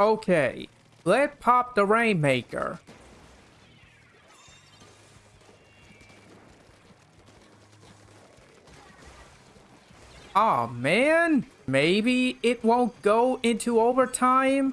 Okay, let's pop the Rainmaker. Aw, man. Maybe it won't go into overtime?